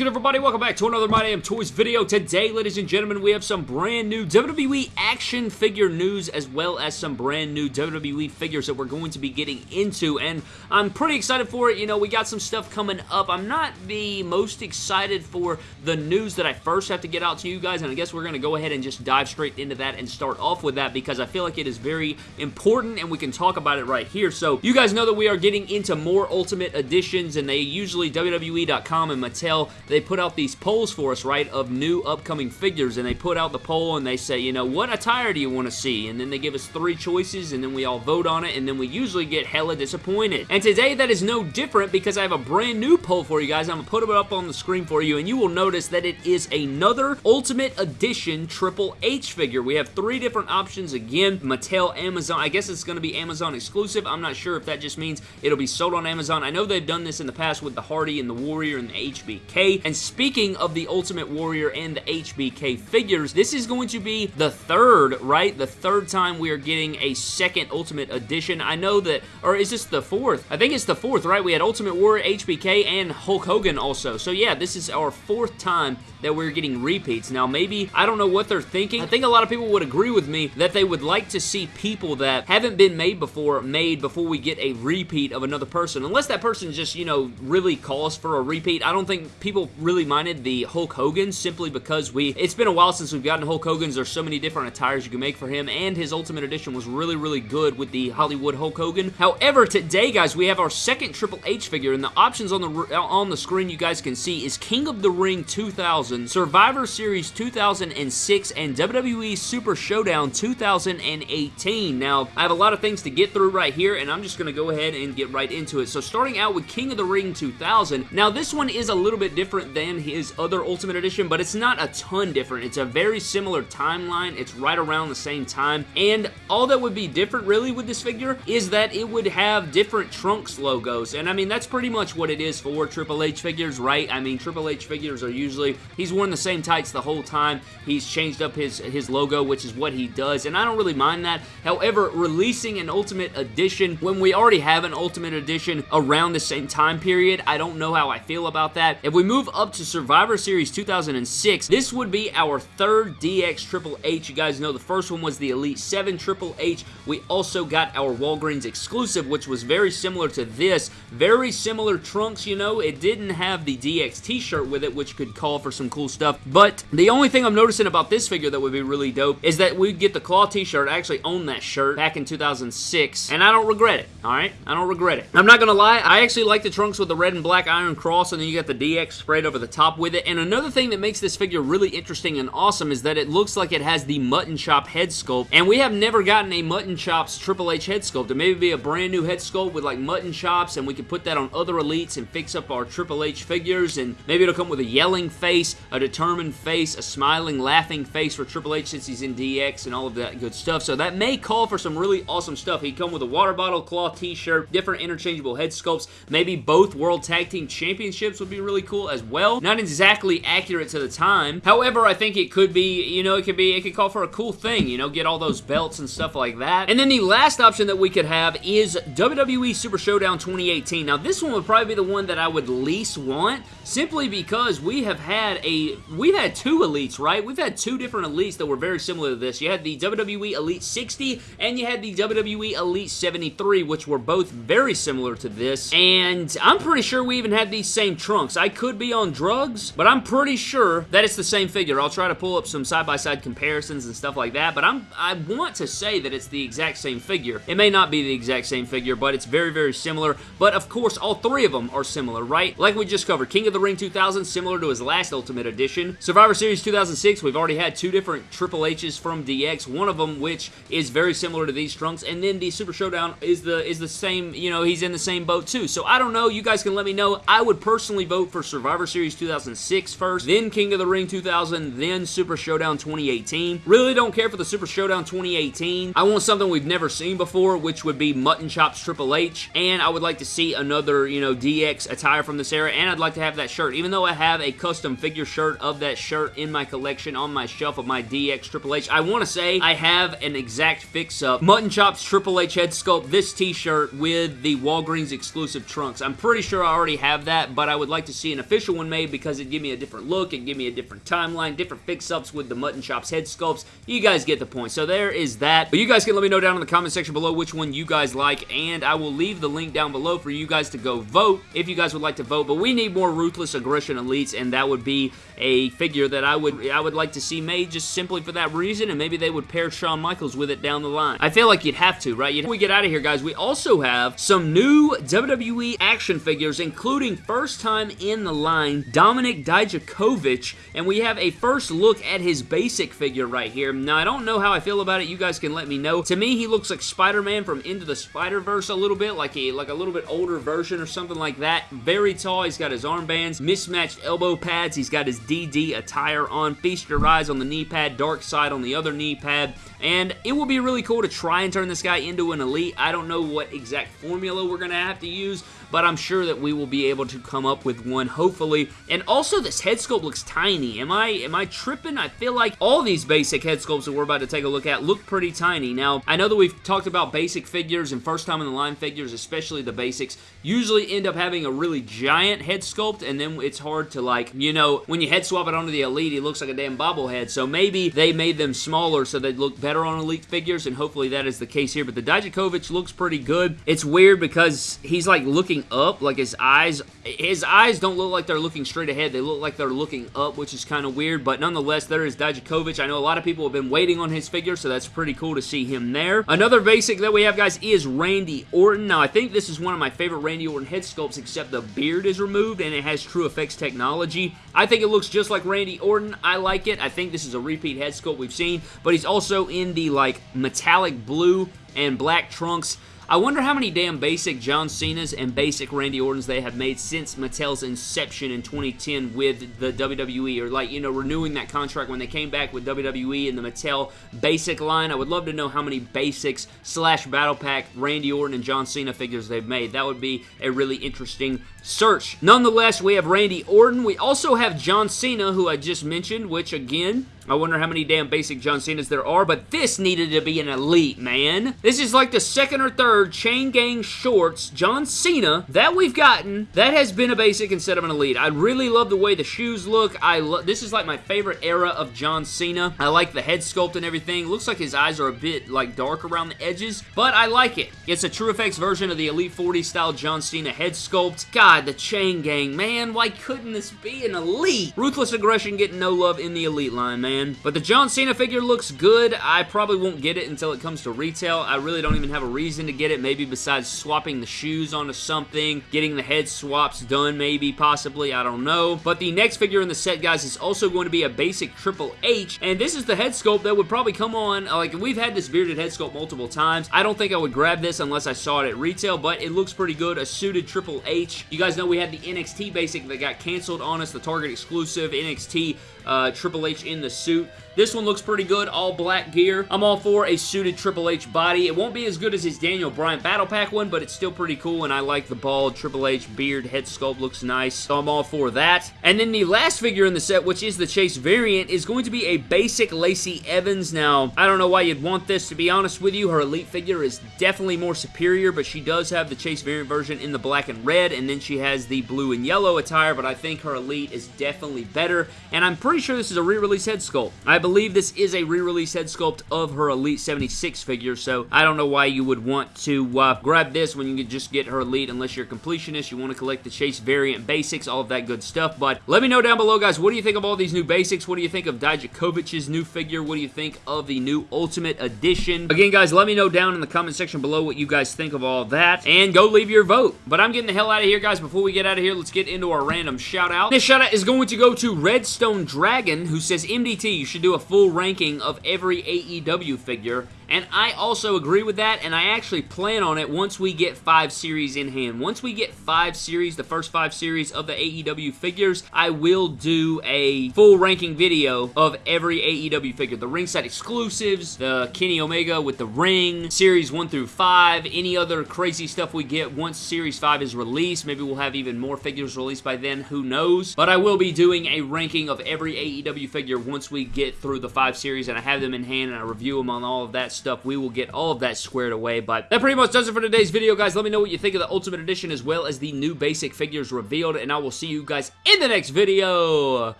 good, everybody? Welcome back to another My Damn Toys video. Today, ladies and gentlemen, we have some brand new WWE action figure news as well as some brand new WWE figures that we're going to be getting into, and I'm pretty excited for it. You know, we got some stuff coming up. I'm not the most excited for the news that I first have to get out to you guys, and I guess we're going to go ahead and just dive straight into that and start off with that because I feel like it is very important and we can talk about it right here. So, you guys know that we are getting into more Ultimate Editions, and they usually, WWE.com and Mattel, they put out these polls for us, right, of new upcoming figures, and they put out the poll and they say, you know, what attire do you want to see? And then they give us three choices, and then we all vote on it, and then we usually get hella disappointed. And today, that is no different because I have a brand new poll for you guys. I'm going to put it up on the screen for you, and you will notice that it is another Ultimate Edition Triple H figure. We have three different options again, Mattel, Amazon. I guess it's going to be Amazon exclusive. I'm not sure if that just means it'll be sold on Amazon. I know they've done this in the past with the Hardy and the Warrior and the HBK, and speaking of the Ultimate Warrior and the HBK figures, this is going to be the third, right? The third time we are getting a second Ultimate Edition. I know that, or is this the fourth? I think it's the fourth, right? We had Ultimate Warrior, HBK, and Hulk Hogan also. So yeah, this is our fourth time that we're getting repeats. Now maybe, I don't know what they're thinking. I think a lot of people would agree with me that they would like to see people that haven't been made before, made before we get a repeat of another person. Unless that person just, you know, really calls for a repeat. I don't think people really minded the Hulk Hogan simply because we, it's been a while since we've gotten Hulk Hogan's. There's so many different attires you can make for him and his Ultimate Edition was really, really good with the Hollywood Hulk Hogan. However, today, guys, we have our second Triple H figure and the options on the, on the screen you guys can see is King of the Ring 2000, Survivor Series 2006, and WWE Super Showdown 2018. Now, I have a lot of things to get through right here, and I'm just going to go ahead and get right into it. So starting out with King of the Ring 2000. Now, this one is a little bit different than his other Ultimate Edition, but it's not a ton different. It's a very similar timeline. It's right around the same time, and all that would be different really with this figure is that it would have different Trunks logos, and I mean, that's pretty much what it is for Triple H figures, right? I mean, Triple H figures are usually, he's worn the same tights the whole time. He's changed up his, his logo, which is what he does, and I don't really mind that. However, releasing an Ultimate Edition when we already have an Ultimate Edition around the same time period, I don't know how I feel about that. If we move up to Survivor Series 2006, this would be our third DX Triple H. You guys know the first one was the Elite 7 Triple H. We also got our Walgreens exclusive, which was very similar to this. Very similar trunks, you know. It didn't have the DX t-shirt with it, which could call for some cool stuff. But the only thing I'm noticing about this figure that would be really dope is that we get the claw t-shirt. I actually owned that shirt back in 2006, and I don't regret it, alright? I don't regret it. I'm not gonna lie, I actually like the trunks with the red and black iron cross, and then you got the DX sprayed over the top with it. And another thing that makes this figure really interesting and awesome is that it looks like it has the Mutton Chop head sculpt, and we have never gotten a Mutton Chops Triple H head sculpt. It may be a brand new head sculpt with like mutton chops, and we can put that on other elites and fix up our Triple H figures, and maybe it'll come with a yelling face, a determined face, a smiling, laughing face for Triple H since he's in DX and all of that good stuff. So that may call for some really awesome stuff. He'd come with a water bottle, claw t-shirt, different interchangeable head sculpts, maybe both World Tag Team Championships would be really cool as well. Not exactly accurate to the time. However, I think it could be, you know, it could be, it could call for a cool thing, you know, get all those belts and stuff like that. And then the last option that we could have is WWE Super Showdown 2018. Now, this one would probably be the one that I would least want, simply because we have had a, we've had two elites, right? We've had two different elites that were very similar to this. You had the WWE Elite 60, and you had the WWE Elite 73, which were both very similar to this, and I'm pretty sure we even had these same trunks. I could be on drugs, but I'm pretty sure that it's the same figure. I'll try to pull up some side-by-side -side comparisons and stuff like that, but I'm, I want to say that it's the exact same figure. It may not be the exact same figure, but it's very, very similar, but of course, all three of them are similar, right? Like we just covered, King of the Ring 2000, similar to his last Ultimate Edition. Survivor Series 2006, we've already had two different Triple H's from DX, one of them which is very similar to these trunks, and then the Super Showdown is the is the same, you know, he's in the same boat too. So I don't know, you guys can let me know. I would personally vote for Survivor Series 2006 first, then King of the Ring 2000, then Super Showdown 2018. Really don't care for the Super Showdown 2018. I want something we've never seen before, which would be Mutton Chops Triple H, and I would like to see another, you know, DX attire from this era, and I'd like to have that shirt. Even though I have a custom figure shirt of that shirt in my collection on my shelf of my DX Triple H, I want to say I have an exact fix-up Mutton Chops Triple H head sculpt, this t-shirt with the Walgreens exclusive trunks. I'm pretty sure I already have that, but I would like to see an official one made because it'd give me a different look, and give me a different timeline, different fix-ups with the Mutton Chops head sculpts. You guys get the point. So there is that. But you guys can let me know down in the comment section below which one you guys like, and I will leave the link down below for you guys to go vote if you guys would like to vote. But we need more Ruthless Aggression Elites, and that would be a figure that I would I would like to see made just simply for that reason, and maybe they would pair Shawn Michaels with it down the line. I feel like you'd have to, right? You'd, we get out of here, guys, we also have some new WWE action figures, including first time in the line, Dominik Dijakovic, and we have a first look at his basic figure right here. Now, I don't know how I feel about it. You guys can let me know. To me, he looks like Spider-Man from Into the Spider-Verse a little bit, like a, like a little bit older version or something like that. Very tall. He's got his armbands, mismatched elbow pads. He's got his DD attire on. Feast your eyes on the knee pad, dark side on the other knee pad. And it will be really cool to try and turn this guy into an elite. I don't know what exact formula we're going to have to use, but I'm sure that we will be able to come up with one, hopefully. And also, this head sculpt looks tiny. Am I am I tripping? I feel like all these basic head sculpts that we're about to take a look at look pretty tiny. Now, I know that we've talked about basic figures and first time in the line figures, especially the basics, usually end up having a really giant head sculpt, and then it's hard to, like, you know, when you head swap it onto the Elite, he looks like a damn bobblehead. So maybe they made them smaller so they look better on Elite figures, and hopefully that is the case here. But the Dijakovic looks pretty good. It's weird because he's, like, looking up, like his eyes, his eyes don't look like they're looking straight ahead. They look like they're looking up, which is kind of weird, but nonetheless, there is Dijakovic. I know a lot of people have been waiting on his figure, so that's pretty cool to see him there. Another basic that we have, guys, is Randy Orton. Now, I think this is one of my favorite Randy Orton head sculpts, except the beard is removed, and it has True Effects technology. I think it looks just like Randy Orton. I like it. I think this is a repeat head sculpt we've seen, but he's also in the, like, metallic blue and black trunks. I wonder how many damn basic John Cena's and basic Randy Ortons they have made since Mattel's inception in 2010 with the WWE, or like, you know, renewing that contract when they came back with WWE and the Mattel basic line. I would love to know how many basics slash battle pack Randy Orton and John Cena figures they've made. That would be a really interesting search. Nonetheless, we have Randy Orton. We also have John Cena, who I just mentioned, which again, I wonder how many damn basic John Cena's there are, but this needed to be an elite, man. This is like the second or third Chain Gang Shorts John Cena that we've gotten that has been a basic instead of an elite. I really love the way the shoes look. I love This is like my favorite era of John Cena. I like the head sculpt and everything. Looks like his eyes are a bit like dark around the edges, but I like it. It's a True Effects version of the Elite 40 style John Cena head sculpt. God, the Chain Gang, man. Why couldn't this be an elite? Ruthless Aggression getting no love in the elite line, man. But the John Cena figure looks good. I probably won't get it until it comes to retail. I really don't even have a reason to get it, maybe besides swapping the shoes onto something, getting the head swaps done maybe, possibly, I don't know. But the next figure in the set, guys, is also going to be a basic Triple H, and this is the head sculpt that would probably come on, like, we've had this bearded head sculpt multiple times. I don't think I would grab this unless I saw it at retail, but it looks pretty good. A suited Triple H. You guys know we had the NXT basic that got canceled on us, the Target exclusive NXT uh, Triple H in the suit. This one looks pretty good, all black gear. I'm all for a suited Triple H body. It won't be as good as his Daniel Bryan Battle Pack one, but it's still pretty cool, and I like the bald Triple H beard head sculpt. Looks nice, so I'm all for that. And then the last figure in the set, which is the Chase variant, is going to be a basic Lacey Evans. Now, I don't know why you'd want this, to be honest with you. Her Elite figure is definitely more superior, but she does have the Chase variant version in the black and red, and then she has the blue and yellow attire, but I think her Elite is definitely better, and I'm pretty sure this is a re-release head sculpt. I believe this is a re-release head sculpt of her Elite 76 figure, so I don't know why you would want to uh, grab this when you could just get her Elite unless you're a completionist, you want to collect the Chase variant basics, all of that good stuff, but let me know down below, guys, what do you think of all these new basics? What do you think of Dijakovic's new figure? What do you think of the new Ultimate Edition? Again, guys, let me know down in the comment section below what you guys think of all that, and go leave your vote. But I'm getting the hell out of here, guys. Before we get out of here, let's get into our random shout-out. This shout-out is going to go to Redstone Dragon, who says, MDT, you should do a full ranking of every AEW figure and I also agree with that, and I actually plan on it once we get five series in hand. Once we get five series, the first five series of the AEW figures, I will do a full ranking video of every AEW figure. The ringside exclusives, the Kenny Omega with the ring, series 1 through 5, any other crazy stuff we get once series 5 is released. Maybe we'll have even more figures released by then, who knows. But I will be doing a ranking of every AEW figure once we get through the five series and I have them in hand and I review them on all of that stuff, we will get all of that squared away. But that pretty much does it for today's video, guys. Let me know what you think of the Ultimate Edition as well as the new basic figures revealed, and I will see you guys in the next video.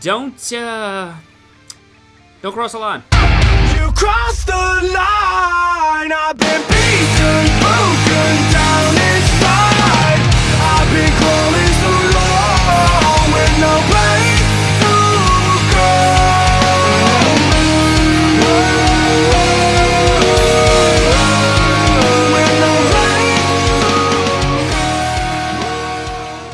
Don't, uh... Don't cross the line. You crossed the line, I've been